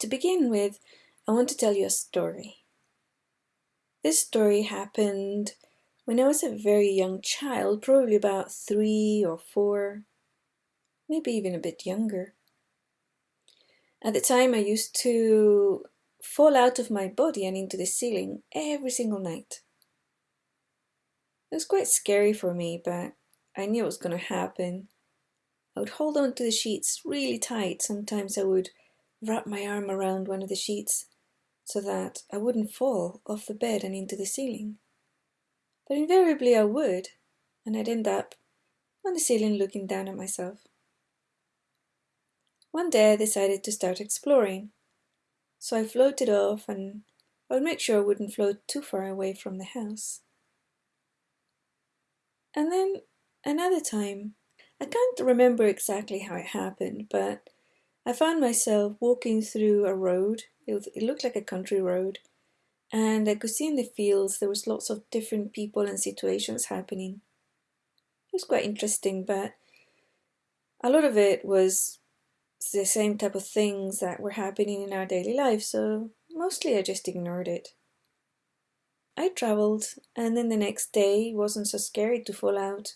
To begin with, I want to tell you a story. This story happened when I was a very young child, probably about three or four, maybe even a bit younger. At the time, I used to fall out of my body and into the ceiling every single night. It was quite scary for me, but I knew it was going to happen. I would hold on to the sheets really tight. Sometimes I would wrap my arm around one of the sheets so that I wouldn't fall off the bed and into the ceiling. But invariably I would, and I'd end up on the ceiling looking down at myself. One day I decided to start exploring, so I floated off and I would make sure I wouldn't float too far away from the house. And then another time, I can't remember exactly how it happened, but I found myself walking through a road. It, was, it looked like a country road, and I could see in the fields there was lots of different people and situations happening. It was quite interesting, but a lot of it was the same type of things that were happening in our daily life, so mostly I just ignored it. I traveled, and then the next day wasn't so scary to fall out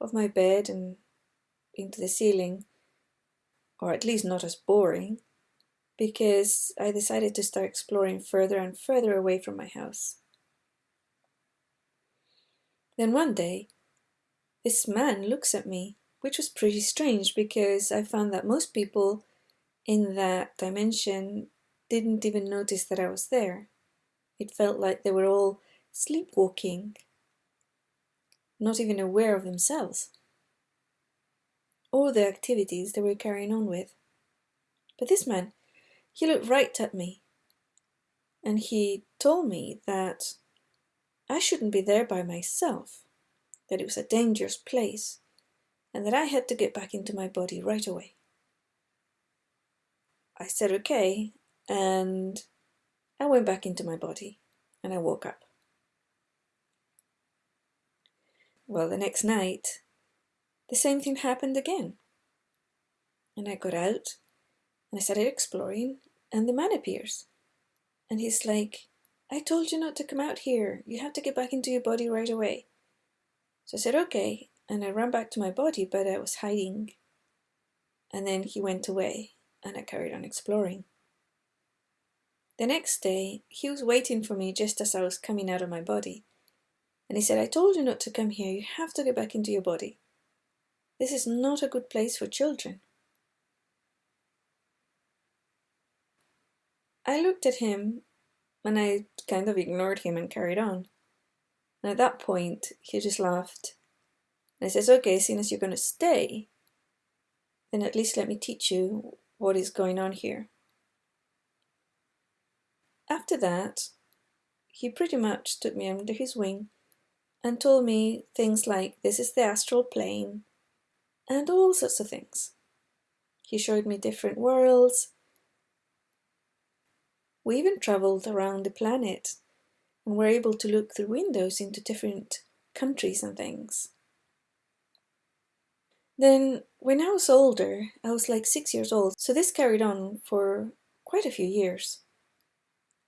of my bed and into the ceiling, or at least not as boring, because I decided to start exploring further and further away from my house. Then one day, this man looks at me, which was pretty strange because I found that most people in that dimension didn't even notice that I was there. It felt like they were all sleepwalking, not even aware of themselves or the activities they were carrying on with. But this man, he looked right at me and he told me that I shouldn't be there by myself, that it was a dangerous place, and that I had to get back into my body right away. I said okay, and I went back into my body and I woke up. Well, the next night, the same thing happened again. And I got out and I started exploring, and the man appears. And he's like, I told you not to come out here. You have to get back into your body right away. So I said, okay. And I ran back to my body, but I was hiding. And then he went away, and I carried on exploring. The next day, he was waiting for me just as I was coming out of my body. And he said, I told you not to come here. You have to get back into your body. This is not a good place for children. I looked at him and I kind of ignored him and carried on. And at that point, he just laughed. And I says, okay, seeing as you're going to stay, then at least let me teach you what is going on here. After that, he pretty much took me under his wing and told me things like this is the astral plane and all sorts of things. He showed me different worlds. We even traveled around the planet and were able to look through windows into different countries and things. Then, when I was older, I was like six years old, so this carried on for quite a few years.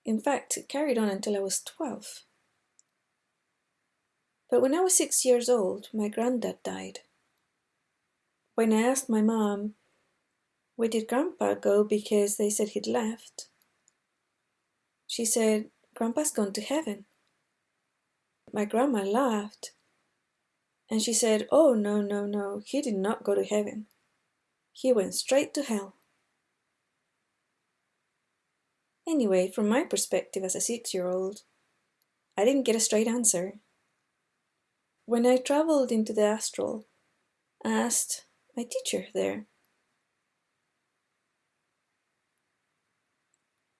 In fact, it carried on until I was 12. But when I was six years old, my granddad died. When I asked my mom, where did Grandpa go because they said he'd left? She said, Grandpa's gone to heaven. My grandma laughed and she said, Oh, no, no, no, he did not go to heaven. He went straight to hell. Anyway, from my perspective as a six year old, I didn't get a straight answer. When I traveled into the astral, I asked my teacher there.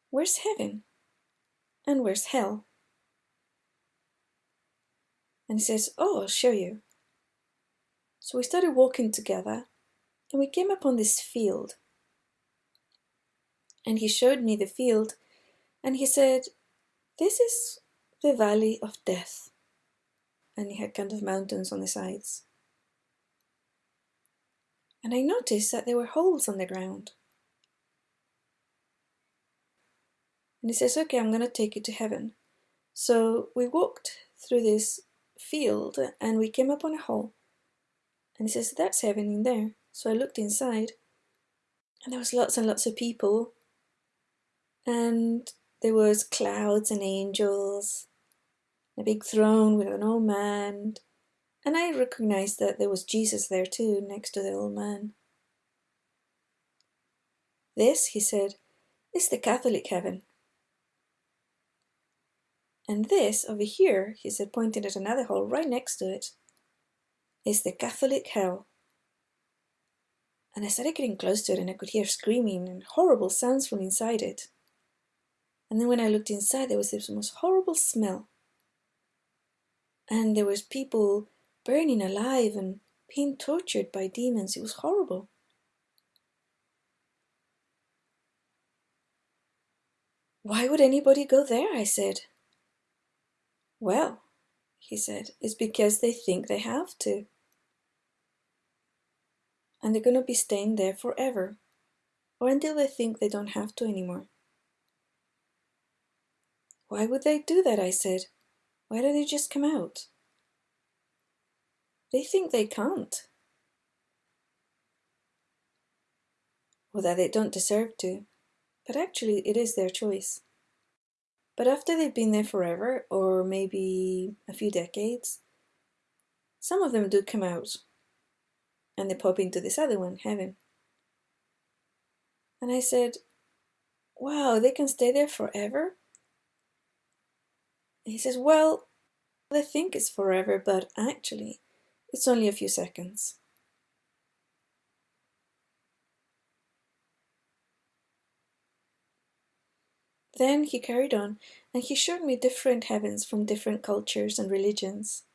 Where's heaven? And where's hell? And he says, Oh, I'll show you. So we started walking together and we came upon this field. And he showed me the field and he said, This is the valley of death. And he had kind of mountains on the sides and I noticed that there were holes on the ground. And he says, Okay, I'm going to take you to heaven. So we walked through this field and we came up on a hole. And he says, That's heaven in there. So I looked inside and there was lots and lots of people. And there was clouds and angels, a big throne with an old man. And I recognized that there was Jesus there too, next to the old man. This, he said, is the Catholic heaven. And this over here, he said, pointing at another hole right next to it, is the Catholic hell. And I started getting close to it and I could hear screaming and horrible sounds from inside it. And then when I looked inside, there was this most horrible smell. And there was people burning alive and being tortured by demons. It was horrible. Why would anybody go there? I said. Well, he said, it's because they think they have to. And they're going to be staying there forever, or until they think they don't have to anymore. Why would they do that? I said. Why don't they just come out? They think they can't. Or that they don't deserve to but actually it is their choice. But after they've been there forever, or maybe a few decades, some of them do come out and they pop into this other one, heaven. And I said, Wow, they can stay there forever? he says, Well, they think it's forever, but actually, it's only a few seconds. Then he carried on, and he showed me different heavens from different cultures and religions.